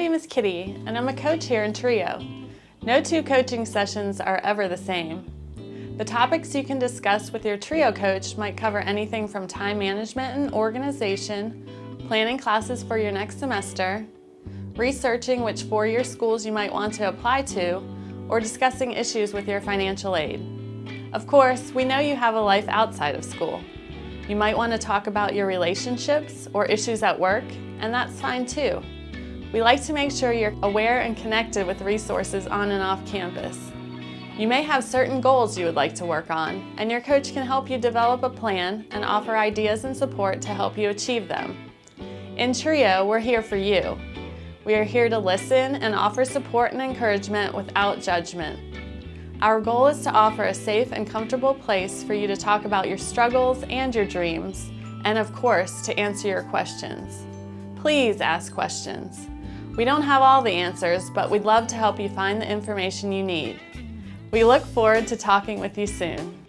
is Kitty, and I'm a coach here in Trio. No two coaching sessions are ever the same. The topics you can discuss with your Trio coach might cover anything from time management and organization, planning classes for your next semester, researching which four-year schools you might want to apply to, or discussing issues with your financial aid. Of course, we know you have a life outside of school. You might want to talk about your relationships or issues at work, and that's fine too. We like to make sure you're aware and connected with resources on and off campus. You may have certain goals you would like to work on, and your coach can help you develop a plan and offer ideas and support to help you achieve them. In TRIO, we're here for you. We are here to listen and offer support and encouragement without judgment. Our goal is to offer a safe and comfortable place for you to talk about your struggles and your dreams, and of course, to answer your questions. Please ask questions. We don't have all the answers, but we'd love to help you find the information you need. We look forward to talking with you soon.